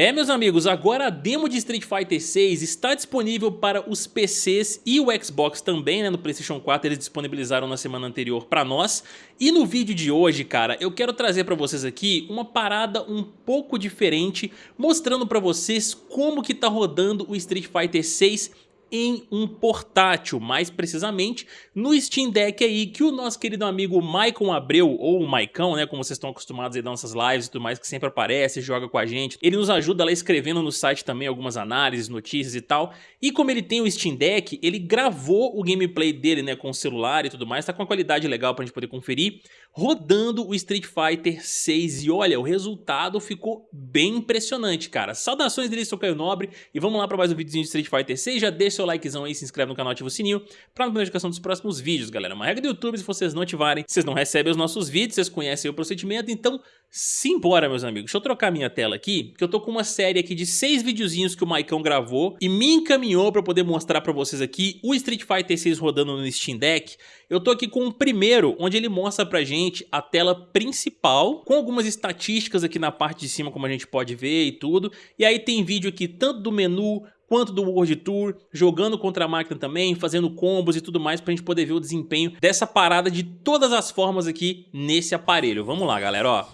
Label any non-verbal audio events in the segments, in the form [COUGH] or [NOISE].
É, meus amigos, agora a demo de Street Fighter 6 está disponível para os PCs e o Xbox também, né? No PlayStation 4 eles disponibilizaram na semana anterior para nós. E no vídeo de hoje, cara, eu quero trazer para vocês aqui uma parada um pouco diferente, mostrando para vocês como que tá rodando o Street Fighter 6 em um portátil, mais precisamente no Steam Deck aí que o nosso querido amigo Maicon Abreu, ou o Maicão, né, como vocês estão acostumados a dar nossas lives e tudo mais, que sempre aparece, joga com a gente. Ele nos ajuda lá escrevendo no site também algumas análises, notícias e tal. E como ele tem o Steam Deck, ele gravou o gameplay dele, né, com o celular e tudo mais, tá com uma qualidade legal pra gente poder conferir, rodando o Street Fighter 6. E olha, o resultado ficou bem impressionante, cara. Saudações dele, sou Caio Nobre, e vamos lá pra mais um videozinho de Street Fighter 6. Já deixa seu likezão aí, se inscreve no canal, ativa o sininho pra não perder notificação dos próximos vídeos, galera. Uma regra do YouTube, se vocês não ativarem, vocês não recebem os nossos vídeos, vocês conhecem o procedimento, então simbora, meus amigos. Deixa eu trocar minha tela aqui, que eu tô com uma série aqui de seis videozinhos que o Maicão gravou e me encaminhou pra poder mostrar pra vocês aqui o Street Fighter 6 rodando no Steam Deck. Eu tô aqui com o primeiro, onde ele mostra pra gente a tela principal, com algumas estatísticas aqui na parte de cima, como a gente pode ver e tudo. E aí tem vídeo aqui tanto do menu, quanto do World Tour, jogando contra a máquina também, fazendo combos e tudo mais pra gente poder ver o desempenho dessa parada de todas as formas aqui nesse aparelho. Vamos lá, galera, ó.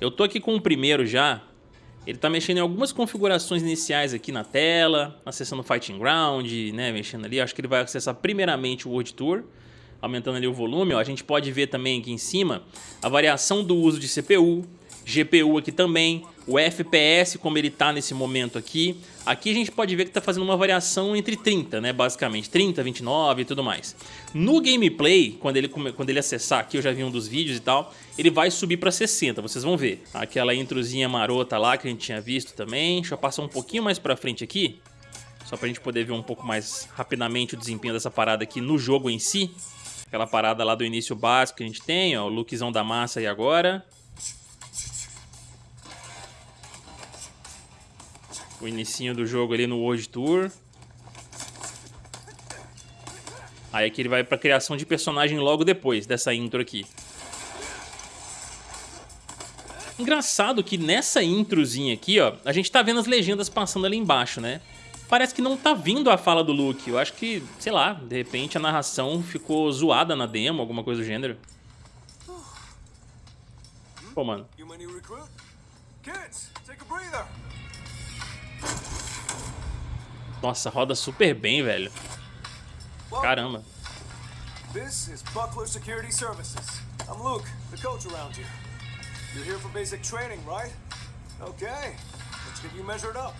Eu tô aqui com o primeiro já, ele tá mexendo em algumas configurações iniciais aqui na tela, acessando Fighting Ground, né, mexendo ali. Acho que ele vai acessar primeiramente o World Tour, aumentando ali o volume. Ó. A gente pode ver também aqui em cima a variação do uso de CPU, GPU aqui também, o FPS como ele está nesse momento aqui. Aqui a gente pode ver que está fazendo uma variação entre 30, né, basicamente, 30, 29 e tudo mais. No gameplay, quando ele, quando ele acessar aqui, eu já vi um dos vídeos e tal, ele vai subir para 60, vocês vão ver. Aquela introzinha marota lá que a gente tinha visto também. Deixa eu passar um pouquinho mais para frente aqui, só para a gente poder ver um pouco mais rapidamente o desempenho dessa parada aqui no jogo em si. Aquela parada lá do início básico que a gente tem, ó, o lookzão da massa aí agora. O inicinho do jogo ali no World Tour. Aí aqui ele vai pra criação de personagem logo depois dessa intro aqui. Engraçado que nessa introzinha aqui, ó, a gente tá vendo as legendas passando ali embaixo, né? Parece que não tá vindo a fala do Luke. Eu acho que, sei lá, de repente a narração ficou zoada na demo, alguma coisa do gênero. Pô, mano. Kids, take a breather. Nossa, roda super bem, velho. Caramba. This is Buckler Security Services. I'm Luke, the coach around here. You're here for basic training, right? Okay, let's get you measured up.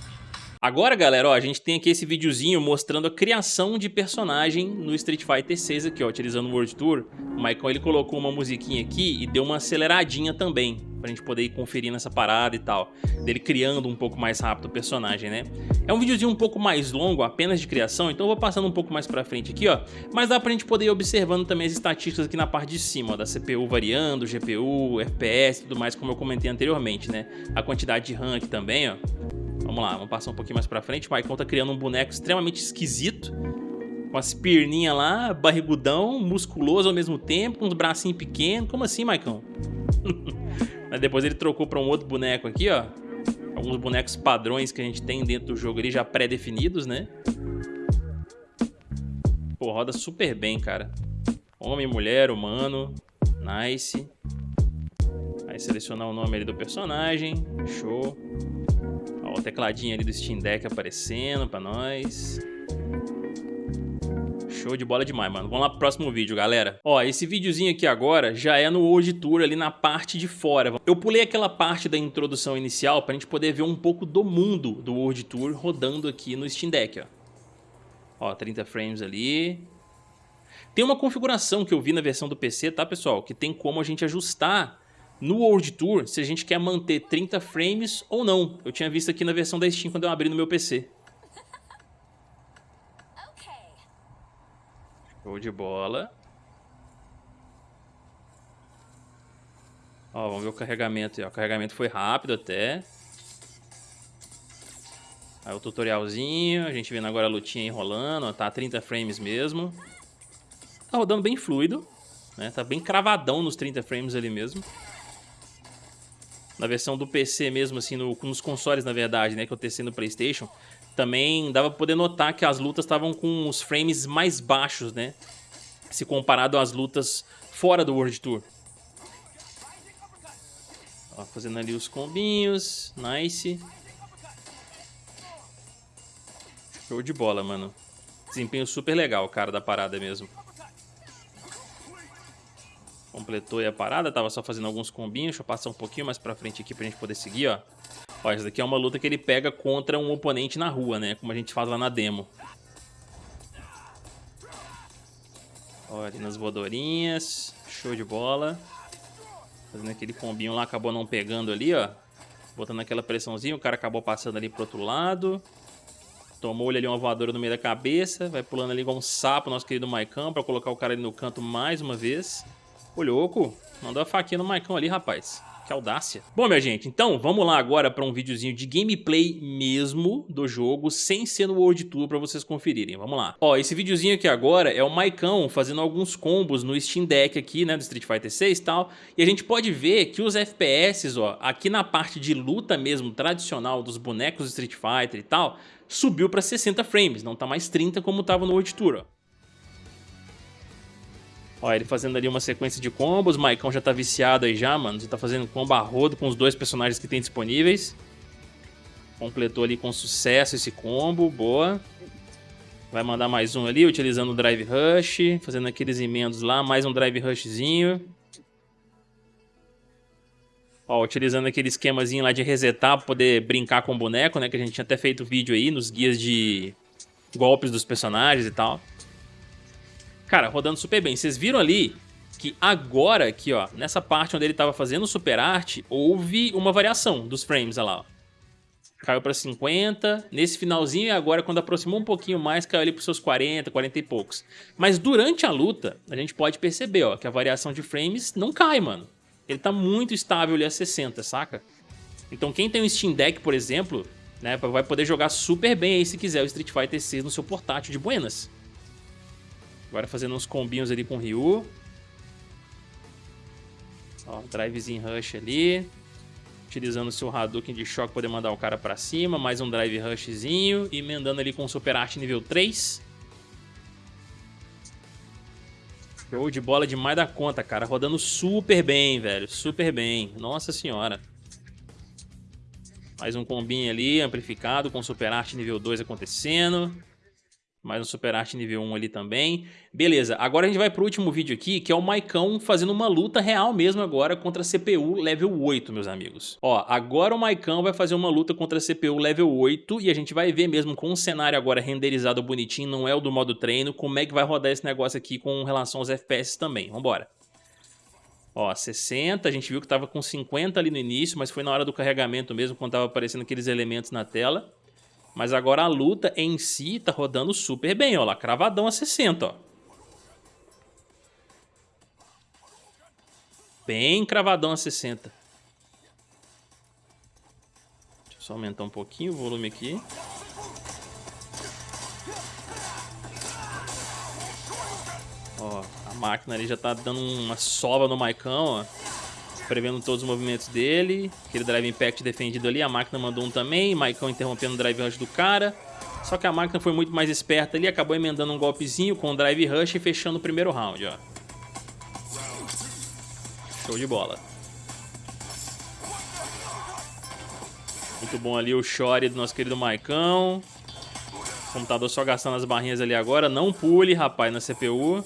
Agora, galera, ó, a gente tem aqui esse videozinho mostrando a criação de personagem no Street Fighter 6 aqui, ó, utilizando o World Tour. O Michael, ele colocou uma musiquinha aqui e deu uma aceleradinha também, pra gente poder ir conferindo essa parada e tal, dele criando um pouco mais rápido o personagem, né? É um videozinho um pouco mais longo, apenas de criação, então eu vou passando um pouco mais pra frente aqui, ó, mas dá pra gente poder ir observando também as estatísticas aqui na parte de cima, ó, da CPU variando, GPU, FPS tudo mais, como eu comentei anteriormente, né? A quantidade de RAM aqui também, ó. Vamos lá, vamos passar um pouquinho mais pra frente. O Maicon tá criando um boneco extremamente esquisito. Com as perninhas lá, barrigudão, musculoso ao mesmo tempo, com uns bracinhos pequenos. Como assim, Maicon? [LAUGHS] Mas depois ele trocou pra um outro boneco aqui, ó. Alguns bonecos padrões que a gente tem dentro do jogo ali, já pré-definidos, né? Pô, roda super bem, cara. Homem, mulher, humano. Nice. Aí selecionar o nome ali do personagem. Show. Ó, o tecladinho ali do Steam Deck aparecendo pra nós. Show de bola demais, mano. Vamos lá pro próximo vídeo, galera. Ó, esse videozinho aqui agora já é no World Tour ali na parte de fora. Eu pulei aquela parte da introdução inicial pra gente poder ver um pouco do mundo do World Tour rodando aqui no Steam Deck, ó. Ó, 30 frames ali. Tem uma configuração que eu vi na versão do PC, tá, pessoal? Que tem como a gente ajustar no World Tour se a gente quer manter 30 frames ou não. Eu tinha visto aqui na versão da Steam quando eu abri no meu PC. Show de bola. Ó, vamos ver o carregamento. Ó, o carregamento foi rápido até. Aí o tutorialzinho, a gente vendo agora a lutinha enrolando, ó, tá a 30 frames mesmo. Tá rodando bem fluido, né? Tá bem cravadão nos 30 frames ali mesmo. Na versão do PC mesmo, assim, no, nos consoles, na verdade, né, que eu testei no Playstation, também dava pra poder notar que as lutas estavam com os frames mais baixos, né, se comparado às lutas fora do World Tour. Ó, fazendo ali os combinhos, nice. Show de bola, mano. Desempenho super legal, cara, da parada mesmo. Completou aí a parada, tava só fazendo alguns combinhos. Deixa eu passar um pouquinho mais pra frente aqui pra gente poder seguir, ó. Ó, essa daqui é uma luta que ele pega contra um oponente na rua, né? Como a gente faz lá na demo. Ó, ali nas voadorinhas. Show de bola. Fazendo aquele combinho lá, acabou não pegando ali, ó. Botando aquela pressãozinha, o cara acabou passando ali pro outro lado. Tomou-lhe ali uma voadora no meio da cabeça. Vai pulando ali igual um sapo, nosso querido Maicão, pra colocar o cara ali no canto mais uma vez. Ô, louco. Mandou a faquinha no Maicão ali, rapaz. Que audácia. Bom, minha gente, então vamos lá agora para um videozinho de gameplay mesmo do jogo, sem ser no World Tour para vocês conferirem. Vamos lá. Ó, esse videozinho aqui agora é o Maicão fazendo alguns combos no Steam Deck aqui, né, do Street Fighter 6 e tal. E a gente pode ver que os FPS, ó, aqui na parte de luta mesmo, tradicional dos bonecos do Street Fighter e tal, subiu para 60 frames, não tá mais 30 como tava no World Tour, ó. Ó, ele fazendo ali uma sequência de combos. O Maicon já tá viciado aí já, mano. Já tá fazendo combo a rodo com os dois personagens que tem disponíveis. Completou ali com sucesso esse combo. Boa. Vai mandar mais um ali, utilizando o Drive Rush. Fazendo aqueles emendos lá. Mais um Drive Rushzinho. Ó, utilizando aquele esquemazinho lá de resetar pra poder brincar com o boneco, né? Que a gente tinha até feito vídeo aí nos guias de golpes dos personagens e tal. Cara, rodando super bem. Vocês viram ali que agora aqui, ó, nessa parte onde ele tava fazendo super arte, houve uma variação dos frames, olha lá, ó. Caiu para 50, nesse finalzinho e agora quando aproximou um pouquinho mais, caiu ali para seus 40, 40 e poucos. Mas durante a luta, a gente pode perceber, ó, que a variação de frames não cai, mano. Ele tá muito estável ali a 60, saca? Então quem tem um Steam Deck, por exemplo, né, vai poder jogar super bem aí se quiser o Street Fighter 6 no seu portátil de buenas. Agora fazendo uns combinhos ali com o Ryu. Ó, drivezinho rush ali. Utilizando o seu Hadouken de choque poder mandar o cara pra cima. Mais um drive rushzinho. E emendando ali com o Super Art nível 3. Show de bola demais da conta, cara. Rodando super bem, velho. Super bem. Nossa senhora. Mais um combinho ali, amplificado, com Super Art nível 2 acontecendo. Mais um Super Arte nível 1 ali também. Beleza, agora a gente vai pro último vídeo aqui, que é o Maicão fazendo uma luta real mesmo agora contra a CPU level 8, meus amigos. Ó, agora o Maicão vai fazer uma luta contra a CPU level 8 e a gente vai ver mesmo com o cenário agora renderizado bonitinho, não é o do modo treino, como é que vai rodar esse negócio aqui com relação aos FPS também. Vambora. Ó, 60, a gente viu que tava com 50 ali no início, mas foi na hora do carregamento mesmo, quando tava aparecendo aqueles elementos na tela. Mas agora a luta em si tá rodando super bem, ó lá, cravadão a 60, ó. Bem cravadão a 60. Deixa eu só aumentar um pouquinho o volume aqui. Ó, a máquina ali já tá dando uma sova no Maicão, ó prevendo todos os movimentos dele. Aquele Drive Impact defendido ali, a máquina mandou um também. Maicon interrompendo o Drive Rush do cara. Só que a máquina foi muito mais esperta ali, acabou emendando um golpezinho com o Drive Rush e fechando o primeiro round, ó. Show de bola. Muito bom ali o Shore do nosso querido Maicão. computador só gastando as barrinhas ali agora. Não pule, rapaz, na CPU.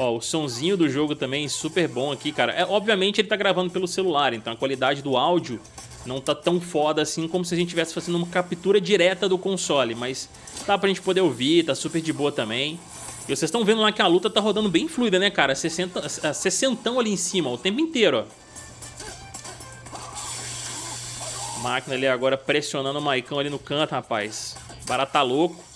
Ó, o sonzinho do jogo também super bom aqui, cara. É, obviamente ele tá gravando pelo celular, então a qualidade do áudio não tá tão foda assim como se a gente estivesse fazendo uma captura direta do console, mas tá pra gente poder ouvir, tá super de boa também. E vocês estão vendo lá que a luta tá rodando bem fluida, né, cara? 60, 60 ali em cima, ó, o tempo inteiro, ó. Máquina ali agora pressionando o Maicão ali no canto, rapaz. Barata tá louco.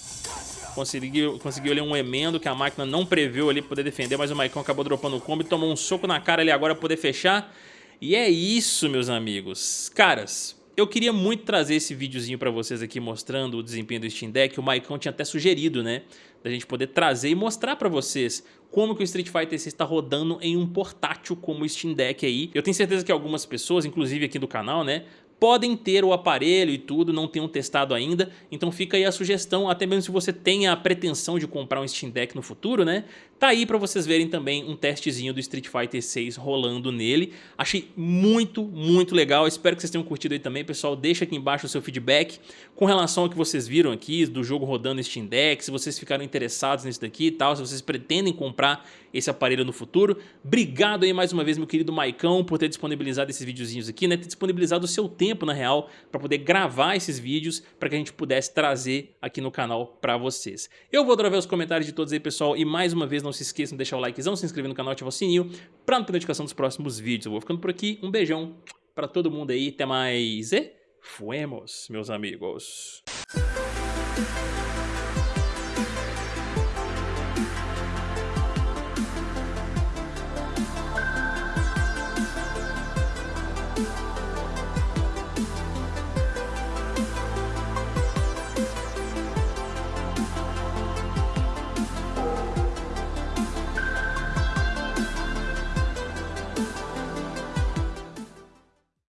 Conseguiu, conseguiu ali um emendo que a máquina não previu ali poder defender, mas o Maicon acabou dropando o combo e tomou um soco na cara ali agora poder fechar. E é isso, meus amigos. Caras, eu queria muito trazer esse videozinho para vocês aqui mostrando o desempenho do Steam Deck. O Maicon tinha até sugerido, né? Da gente poder trazer e mostrar para vocês como que o Street Fighter 6 está rodando em um portátil como o Steam Deck aí. Eu tenho certeza que algumas pessoas, inclusive aqui do canal, né, podem ter o aparelho e tudo, não tenham testado ainda, então fica aí a sugestão, até mesmo se você tem a pretensão de comprar um Steam Deck no futuro, né? Tá aí pra vocês verem também um testezinho do Street Fighter 6 rolando nele. Achei muito, muito legal, espero que vocês tenham curtido aí também, pessoal. Deixa aqui embaixo o seu feedback com relação ao que vocês viram aqui, do jogo rodando Steam Deck, se vocês ficaram interessados nisso daqui e tal, se vocês pretendem comprar esse aparelho no futuro. Obrigado aí mais uma vez, meu querido Maicão, por ter disponibilizado esses videozinhos aqui, né? Ter disponibilizado o seu tempo na real, para poder gravar esses vídeos para que a gente pudesse trazer aqui no canal para vocês. Eu vou ver os comentários de todos aí, pessoal, e mais uma vez não se esqueçam de deixar o likezão, se inscrever no canal, ativar o sininho para não perder notificação dos próximos vídeos. Eu vou ficando por aqui, um beijão para todo mundo aí, até mais e fuemos, meus amigos.